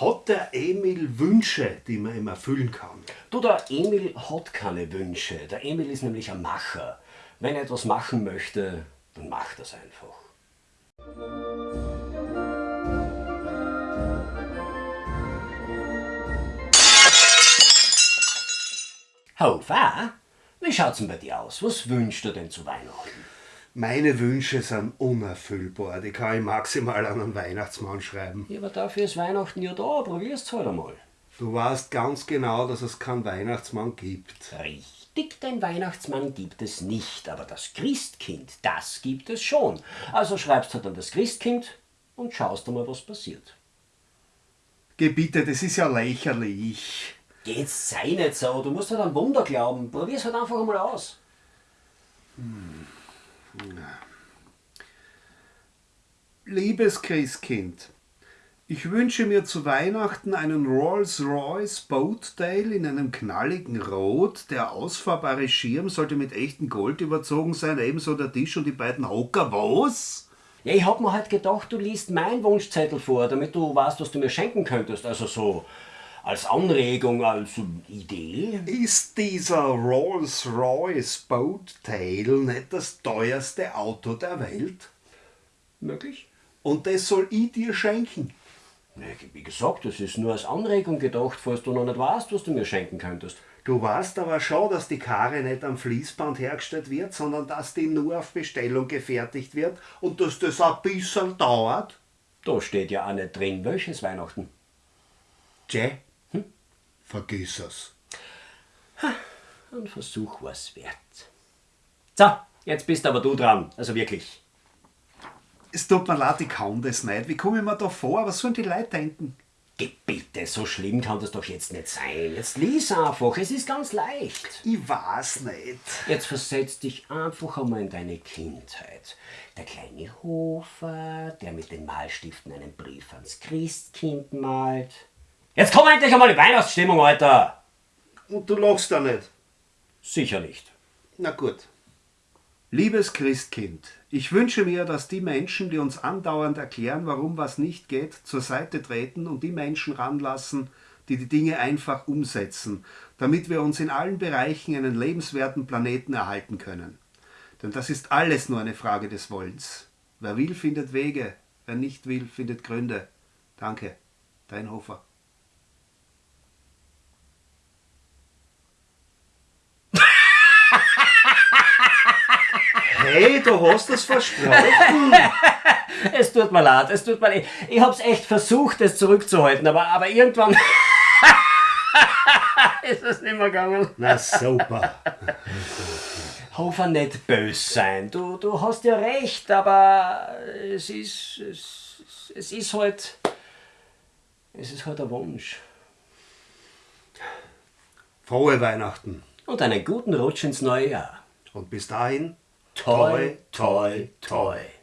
Hat der Emil Wünsche, die man ihm erfüllen kann? Du, der Emil hat keine Wünsche. Der Emil ist nämlich ein Macher. Wenn er etwas machen möchte, dann macht er es einfach. Hofer, wie schaut's denn bei dir aus? Was wünschst du denn zu Weihnachten? Meine Wünsche sind unerfüllbar. Die kann ich maximal an einen Weihnachtsmann schreiben. Ja, aber dafür ist Weihnachten ja da. Probier's halt einmal. Du weißt ganz genau, dass es keinen Weihnachtsmann gibt. Richtig, den Weihnachtsmann gibt es nicht, aber das Christkind, das gibt es schon. Also schreibst halt an das Christkind und schaust einmal, was passiert. Gebitte, das ist ja lächerlich. Jetzt sei nicht so, du musst halt an Wunder glauben. Probier's halt einfach einmal aus. Liebes Christkind, ich wünsche mir zu Weihnachten einen Rolls-Royce Boatdale in einem knalligen Rot. Der ausfahrbare Schirm sollte mit echtem Gold überzogen sein, ebenso der Tisch und die beiden Hocker. Was? Ja, ich hab mir halt gedacht, du liest meinen Wunschzettel vor, damit du weißt, was du mir schenken könntest. Also so als Anregung, als Idee. Ist dieser Rolls-Royce Boatdale nicht das teuerste Auto der Welt? Möglich? Und das soll ich dir schenken. Wie gesagt, das ist nur als Anregung gedacht, falls du noch nicht weißt, was du mir schenken könntest. Du weißt aber schon, dass die Karre nicht am Fließband hergestellt wird, sondern dass die nur auf Bestellung gefertigt wird und dass das ein bisschen dauert. Da steht ja auch nicht drin, welches Weihnachten. Hm? Vergiss es. Ein Versuch war's wert. So, jetzt bist aber du dran. Also wirklich. Es tut mir leid, ich kann das nicht. Wie komme ich mir da vor? Was sollen die Leute denken? Geh bitte, so schlimm kann das doch jetzt nicht sein. Jetzt lies einfach, es ist ganz leicht. Ich weiß nicht. Jetzt versetz dich einfach einmal in deine Kindheit. Der kleine Hofer, der mit den Malstiften einen Brief ans Christkind malt. Jetzt komm endlich einmal in Weihnachtsstimmung, Alter! Und du lachst da nicht. Sicher nicht. Na gut. Liebes Christkind, ich wünsche mir, dass die Menschen, die uns andauernd erklären, warum was nicht geht, zur Seite treten und die Menschen ranlassen, die die Dinge einfach umsetzen, damit wir uns in allen Bereichen einen lebenswerten Planeten erhalten können. Denn das ist alles nur eine Frage des Wollens. Wer will, findet Wege, wer nicht will, findet Gründe. Danke, dein Hofer. Hey, du hast es versprochen. Es tut mir leid, es tut mir leid. Ich hab's echt versucht, es zurückzuhalten, aber, aber irgendwann ist es nicht mehr gegangen. Na super. Hofer nicht bös sein. Du, du hast ja recht, aber es ist, es, es ist halt, es ist halt ein Wunsch. Frohe Weihnachten. Und einen guten Rutsch ins neue Jahr. Und bis dahin, Toy, toy, toy.